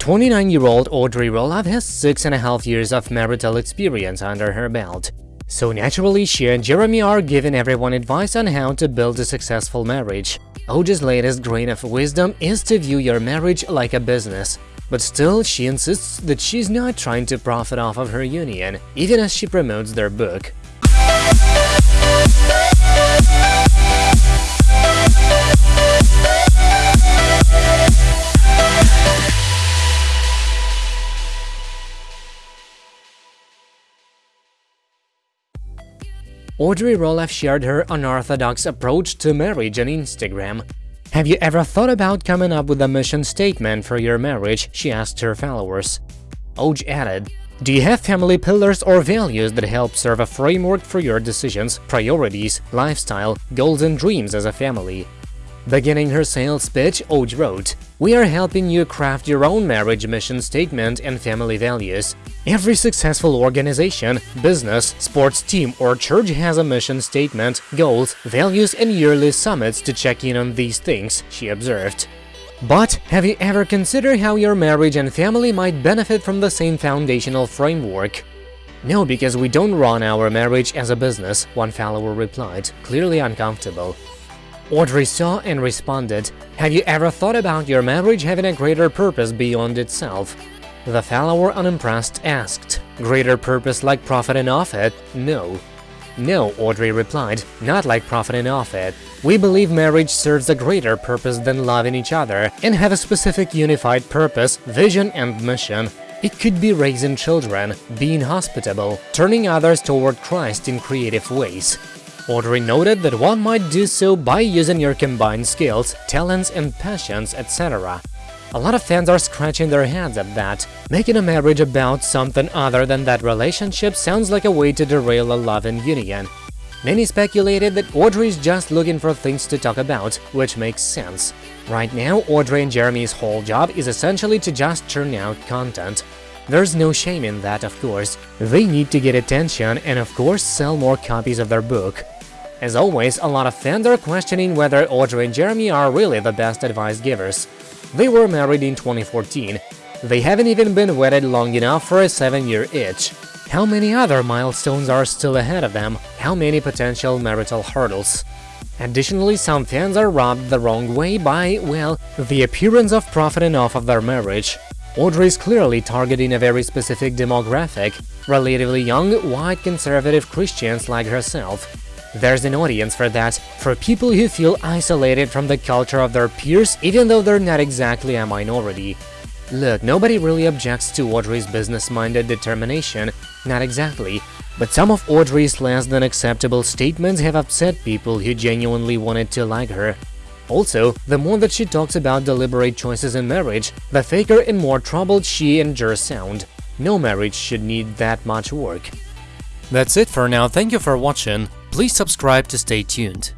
29-year-old Audrey Roloff has six and a half years of marital experience under her belt. So naturally, she and Jeremy are giving everyone advice on how to build a successful marriage. Oj's latest grain of wisdom is to view your marriage like a business. But still, she insists that she's not trying to profit off of her union, even as she promotes their book. Audrey Roloff shared her unorthodox approach to marriage on Instagram. Have you ever thought about coming up with a mission statement for your marriage? she asked her followers. Oj added, Do you have family pillars or values that help serve a framework for your decisions, priorities, lifestyle, goals and dreams as a family? Beginning her sales pitch, Oj wrote, We are helping you craft your own marriage mission statement and family values. Every successful organization, business, sports team or church has a mission statement, goals, values and yearly summits to check in on these things, she observed. But have you ever considered how your marriage and family might benefit from the same foundational framework? No, because we don't run our marriage as a business, one follower replied, clearly uncomfortable. Audrey saw and responded, Have you ever thought about your marriage having a greater purpose beyond itself? The follower, unimpressed, asked, Greater purpose like profiting off it? No. No, Audrey replied, not like profiting off it. We believe marriage serves a greater purpose than loving each other and have a specific unified purpose, vision and mission. It could be raising children, being hospitable, turning others toward Christ in creative ways. Audrey noted that one might do so by using your combined skills, talents and passions, etc. A lot of fans are scratching their heads at that. Making a marriage about something other than that relationship sounds like a way to derail a loving union. Many speculated that Audrey is just looking for things to talk about, which makes sense. Right now, Audrey and Jeremy's whole job is essentially to just churn out content. There's no shame in that, of course. They need to get attention and, of course, sell more copies of their book. As always, a lot of fans are questioning whether Audrey and Jeremy are really the best advice givers. They were married in 2014. They haven't even been wedded long enough for a 7-year itch. How many other milestones are still ahead of them? How many potential marital hurdles? Additionally, some fans are rubbed the wrong way by, well, the appearance of profiting off of their marriage. Audrey is clearly targeting a very specific demographic, relatively young, white conservative Christians like herself, there's an audience for that, for people who feel isolated from the culture of their peers even though they're not exactly a minority. Look, nobody really objects to Audrey's business-minded determination, not exactly, but some of Audrey's less than acceptable statements have upset people who genuinely wanted to like her. Also, the more that she talks about deliberate choices in marriage, the faker and more troubled she and Jer sound. No marriage should need that much work. That's it for now, thank you for watching. Please subscribe to stay tuned.